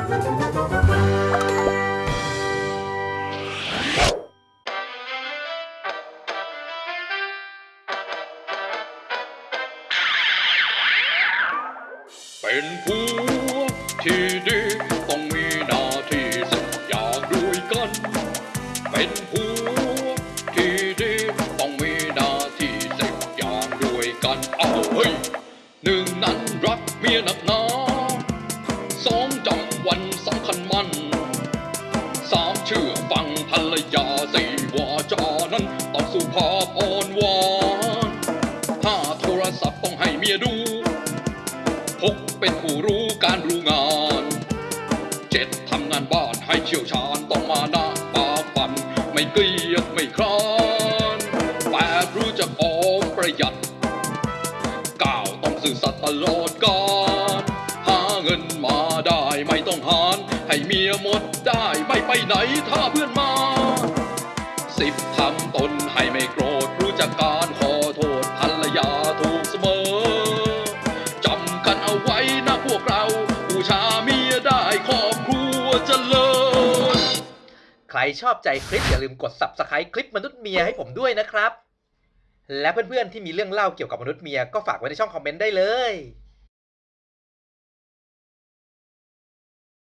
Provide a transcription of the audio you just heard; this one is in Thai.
เป็นผู้ที่ดีต้องมีหน้าที่สักอย่างด้วยกัน เป็นผู้ที่ดีต้องมีหน้าที่สักอย่างด้วยกัน เอาเฮ้ยหนึ่งนั้นรักเมียหนักหนา สามเชื่อฟังภรรยาสี่วาจานั้นต้องสุภาพอ่อนหวานห้าโทรศัพท์ต้องให้เมียดูหกเป็นผู้รู้การรู้งานเจ็ดทำงานบ้านให้เชี่ยวชาญต้องมาหน้าปาฟัน ไม่เกลียดไม่คลานแปดรู้จักออมประหยัดเก้าต้องซื่อสัตย์ตลอดกาลหาเงินมาได้ไม่ต้องหาร ให้เมียหมดได้ไม่ไปไหนถ้าเพื่อนมา สิบทำตนให้ไม่โกรธรู้จักการขอโทษภรรยาถูกเสมอจำกันเอาไว้นะพวกเราบูชาเมียได้ครอบครัวเจริญใครชอบใจคลิปอย่าลืมกด subscribe คลิปมนุษย์เมียให้ผมด้วยนะครับ และเพื่อนๆที่มีเรื่องเล่าเกี่ยวกับมนุษย์เมียก็ฝากไว้ในช่องคอมเมนต์ได้เลย